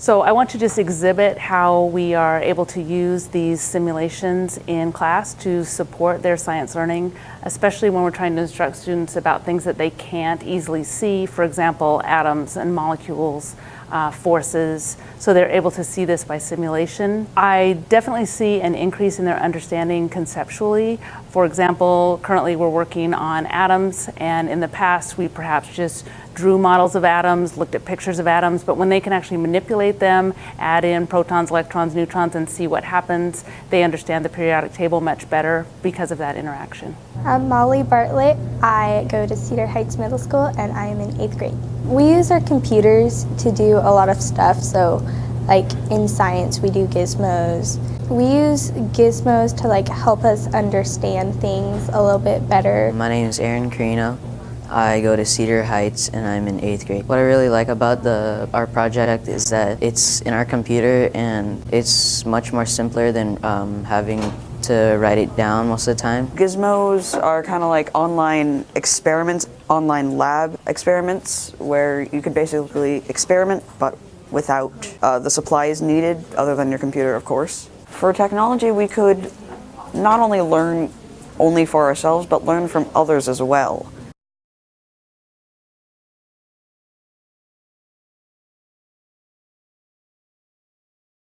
So I want to just exhibit how we are able to use these simulations in class to support their science learning, especially when we're trying to instruct students about things that they can't easily see, for example, atoms and molecules, uh, forces, so they're able to see this by simulation. I definitely see an increase in their understanding conceptually. For example, currently we're working on atoms, and in the past we perhaps just drew models of atoms, looked at pictures of atoms, but when they can actually manipulate them, add in protons, electrons, neutrons, and see what happens, they understand the periodic table much better because of that interaction. I'm Molly Bartlett. I go to Cedar Heights Middle School and I am in eighth grade. We use our computers to do a lot of stuff, so like in science we do gizmos. We use gizmos to like help us understand things a little bit better. My name is Aaron Carino. I go to Cedar Heights and I'm in eighth grade. What I really like about the our project is that it's in our computer and it's much more simpler than um, having to write it down most of the time. Gizmos are kind of like online experiments, online lab experiments, where you could basically experiment, but without uh, the supplies needed, other than your computer, of course. For technology, we could not only learn only for ourselves, but learn from others as well.